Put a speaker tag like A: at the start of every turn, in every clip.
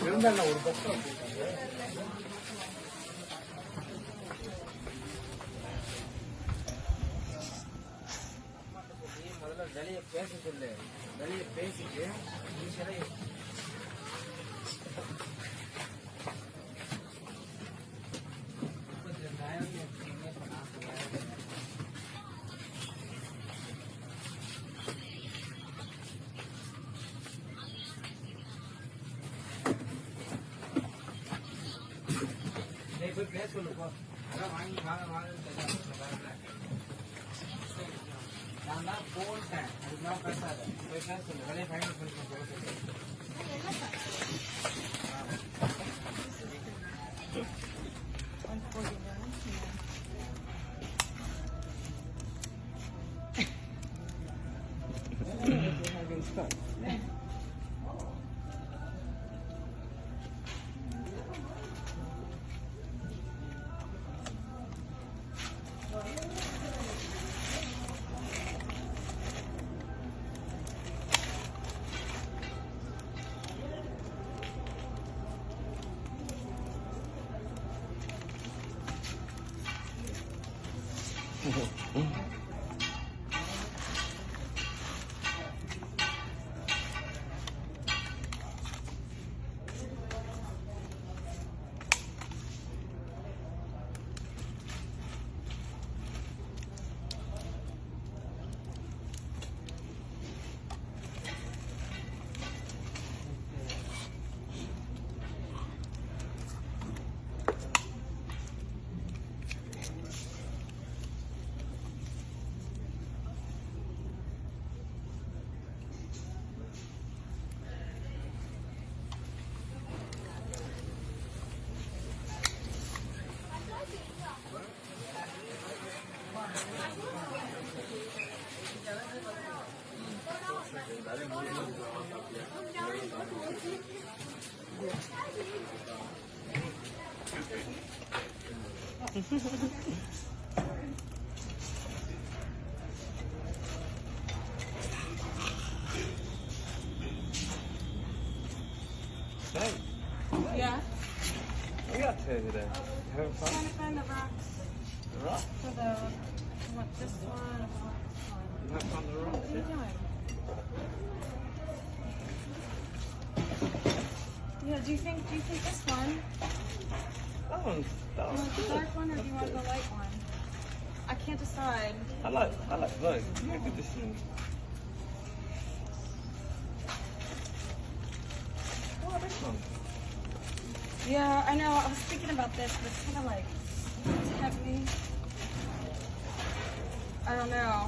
A: முதல்ல வெளியே பேச சொல்லு. வெளியே பேசிட்டு ஈஸியாக நான் தான் போட்டேன். அதுக்கெல்லாம் பேசாத. போய் பேச சொல்லு வேலையை ஃபைனல் பண்ணி போட்டு Mm-hmm.
B: Hey,
C: Yeah.
B: what are you up to over there? You having fun?
C: Trying to find the rocks
B: Rock?
C: for the. I want this one. I want this one.
B: You have fun the rock?
C: What are you doing? Yeah. Do you think? Do you think this one?
B: That one's, that
C: Do you
B: one's
C: want the
B: good.
C: dark one or do you want the light one? I can't decide.
B: I like, I like both. You have a good decision. Oh, this one.
C: Yeah, I know. I was thinking about this, but it's kind of like it's heavy. I don't know.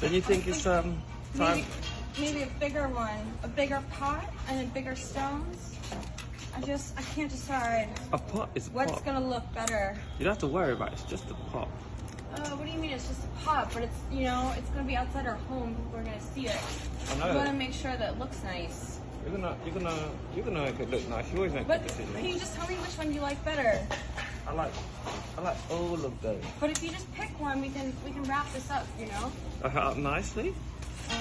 B: Then you think it's um time?
C: Maybe, maybe a bigger one, a bigger pot, and then bigger stones. I just, I can't decide
B: A pot is a
C: what's
B: pot.
C: gonna look better.
B: You don't have to worry about it. It's just a pot.
C: Uh, what do you mean? It's just a pot, but it's, you know, it's gonna be outside our home. People are gonna see it.
B: I
C: We
B: know.
C: want to make sure that it looks nice.
B: You're gonna, you're gonna, you're gonna make it look nice. You always make
C: But
B: good
C: can you just tell me which one you like better?
B: I like, I like all of those.
C: But if you just pick one, we can we can wrap this up. You know.
B: Up nicely.
C: Uh,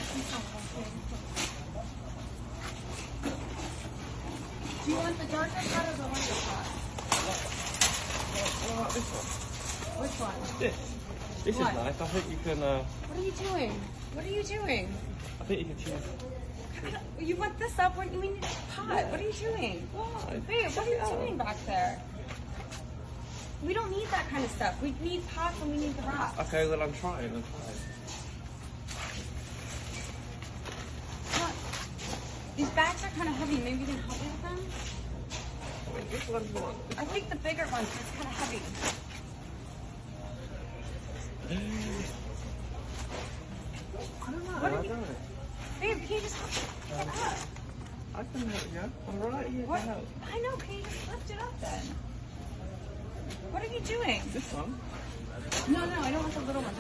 C: Do you want the darker pot or the lighter pot?
B: I like this one.
C: Which one?
B: This. This
C: What?
B: is nice. I think you can. Uh,
C: What are you doing? What are you doing?
B: I think you can choose.
C: You want this up when you a pot. What are you doing?
B: Why?
C: Babe, what are you
B: Yeah.
C: doing back there? We don't need that kind of stuff. We need pots and we need the rocks.
B: Okay, well I'm trying. I'm trying.
C: Look, These bags are kind of heavy. Maybe you can help me with them?
B: Which one do you?
C: I think the bigger ones, it's kind of heavy.
B: I don't know.
C: What
B: I
C: are you-. Babe, can you just pick it up?
B: I can help you. I'm right here
C: What?
B: to help.
C: I know, can you just lift it up then? What are you doing?
B: This one.
C: No, no, I don't want the little one.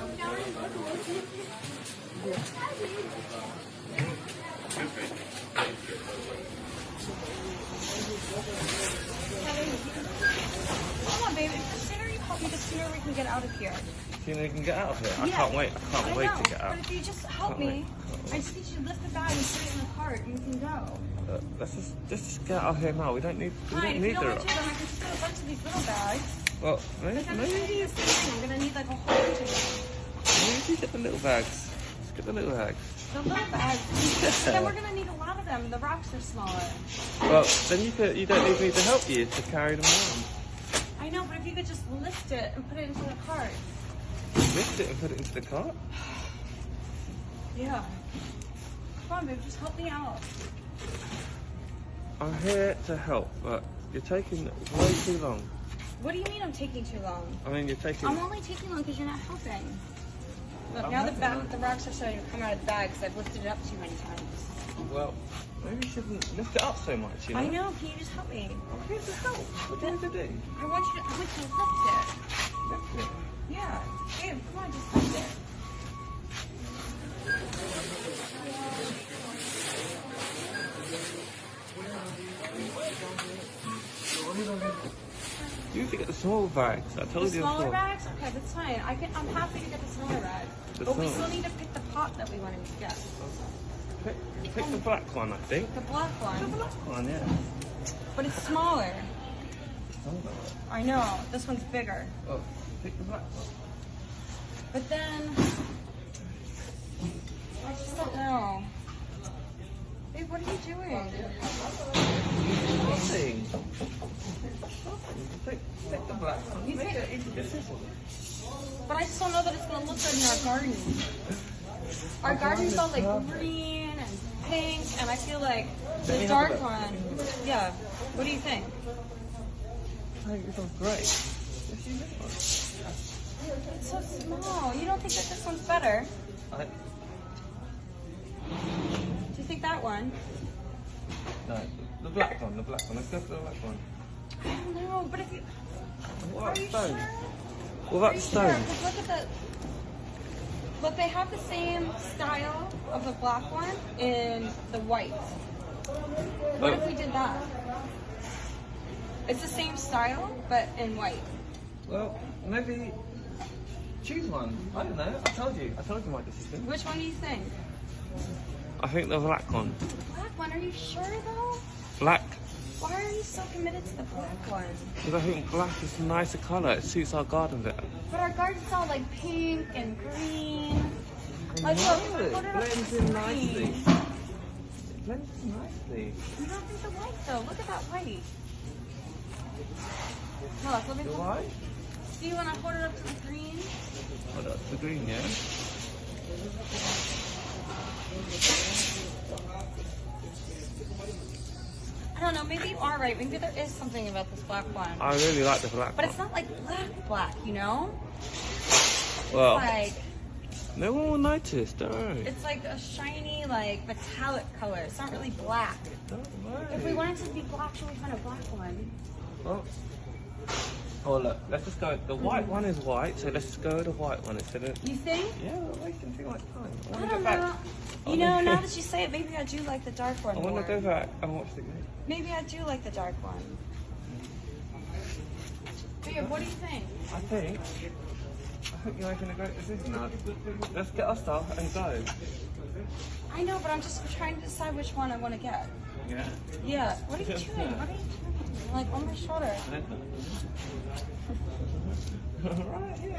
C: On, baby. The sooner you help me, the sooner we can get out of here.
B: you know you can get out of here? I
C: Yeah.
B: can't wait. I can't
C: I
B: wait
C: know,
B: to get out.
C: But if you just help me, I just need you to lift the bag and put it in the cart and you can go.
B: Uh, let's just let's just get out of here now. We don't need we don't
C: if you
B: need
C: don't
B: the
C: want to, then I can just put a bunch of these little bags.
B: Well, maybe,
C: I'm gonna
B: maybe,
C: need thing. I'm gonna need like a whole bunch of them.
B: maybe get the little bags. Let's get the little bags.
C: The little bags. But then we're gonna need a lot of them. The rocks are smaller.
B: Well, then you could, you don't need me to help you to carry them around.
C: I know, but if you could just lift it and put it into the cart.
B: Lift it and put it into the cart.
C: Yeah. Come on, babe, just help me out.
B: I'm here to help, but you're taking way too long.
C: What do you mean I'm taking too long?
B: I mean, you're taking.
C: I'm only taking long because you're not helping. Look, now the,
B: helping.
C: ba- the rocks are starting to come out of the bag because I've lifted it up too many times.
B: Well, maybe you shouldn't lift it up so much. You know.
C: I know. Can you just help me?
B: Here to help. What do you want to do?
C: I want you to, I want you to lift it.
B: Lift it.
C: Yeah. Babe, come on, just lift it.
B: You have to get the small bags. I
C: The
B: told you the
C: smaller
B: before.
C: bags? Okay, that's fine. I can, I'm happy to get the smaller bag.
B: The
C: but we still need to pick the pot that we wanted to get.
B: Pick, pick the black one, I think.
C: The black one?
B: The black one, yeah.
C: But it's smaller. I know. This one's bigger.
B: Oh, pick the black one.
C: But then I just don't know. Babe, what are you doing?
B: Nothing. Pick, pick the black one.
C: You
B: Make
C: think-
B: an easy decision.
C: But I just don't know that it's gonna look good in our garden. Our
B: Our
C: garden's all like green and pink, and I feel like the
B: me have a
C: dark one. Yeah. What do you think?
B: I think this one's great. Let's use this one.
C: It's so small. You don't think that this one's better?
B: I,
C: Do you think that one?
B: no, the black one, the black one. Let's go for the black one.
C: I don't know, but if you
B: What
C: are
B: about
C: you
B: stone?
C: sure?
B: What
C: Are
B: about
C: you
B: stone?
C: Sure? 'Cause look at the. Look, they have the same style of the black one in the white. What if we did that? It's the same style, but in white.
B: Well, maybe choose one. I don't know. I told you. I told you my decision.
C: Which one do you think?
B: I think the black one.
C: The black one. Are you sure though? Why are you so committed to the black one?
B: Because I think black is a nicer colour. It suits our garden better.
C: But our garden's all like pink and green.
B: I
C: Like, look,
B: it
C: put it up to
B: blends
C: the
B: in nicely. It blends in nicely.
C: You don't think the white though? Look at that white. Look, let me
B: The
C: hold-
B: white?
C: See when I hold it up to the green?
B: Oh, that's the green, yeah?
C: I don't know, maybe you are right. Maybe there is something about this black one.
B: I really like the black
C: But
B: one.
C: it's not like black black, you know?
B: well,
C: Like
B: no one will notice, don't
C: it's like a shiny, like metallic color. It's not really black.
B: Don't
C: If we wanted to be black, should we find a black one?
B: Well, oh look, let's just go. The white mm-hmm. one is white, so let's just go with the white one instead of.
C: You think?
B: Yeah, we're wasting too much time. I
C: I don't know. You know, now that you say it, maybe I do like the dark one
B: I want to go back and watch the game.
C: Maybe I do like the dark one. Babe, what do you think?
B: I think. I think you're making a great decision now. Let's get our stuff and go.
C: I know, but I'm just trying to decide which one I want to get.
B: Yeah.
C: Yeah. What are you doing? What are you doing? Like on my shoulder.
B: right here.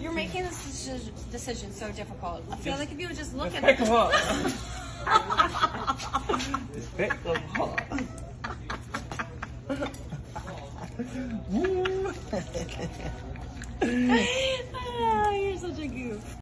C: You're making this deci- decision so difficult. I feel like if you would just look
B: Let's
C: at
B: pick them up. Pick them up.
C: Ah, you're such a goof.